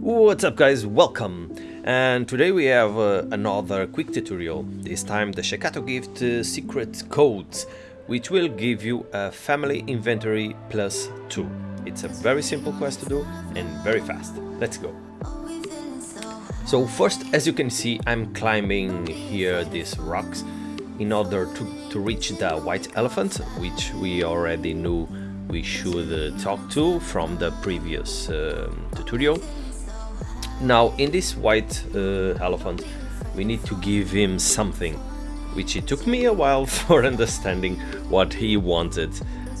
What's up guys, welcome! And today we have uh, another quick tutorial, this time the Shakatu Gift uh, secret codes, which will give you a family inventory plus 2. It's a very simple quest to do and very fast. Let's go! So first, as you can see, I'm climbing here these rocks in order to, to reach the white elephant, which we already knew we should uh, talk to from the previous uh, tutorial. Now, in this white uh, elephant, we need to give him something, which it took me a while for understanding what he wanted.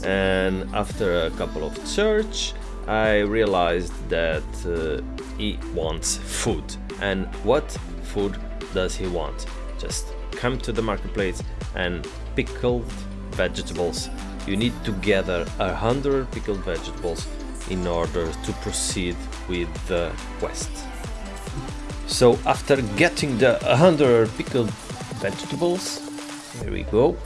And after a couple of search, I realized that uh, he wants food. And what food does he want? Just come to the marketplace and pickled vegetables. You need to gather a hundred pickled vegetables in order to proceed with the quest. So after getting the 100 pickled vegetables, here we go,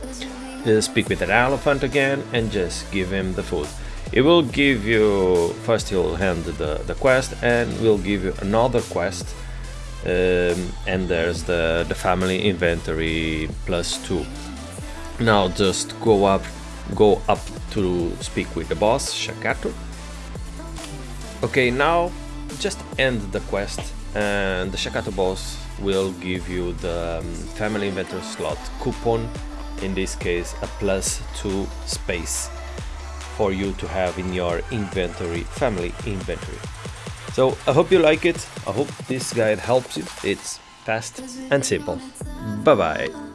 speak with an elephant again and just give him the food. It will give you, first he'll hand the, the quest and will give you another quest um, and there's the, the family inventory plus two. Now just go up, go up to speak with the boss, Shakatu. Okay, now just end the quest and the Shakatu boss will give you the um, family inventory slot coupon in this case a plus 2 space for you to have in your inventory family inventory. So I hope you like it. I hope this guide helps you. It's fast and simple. Bye bye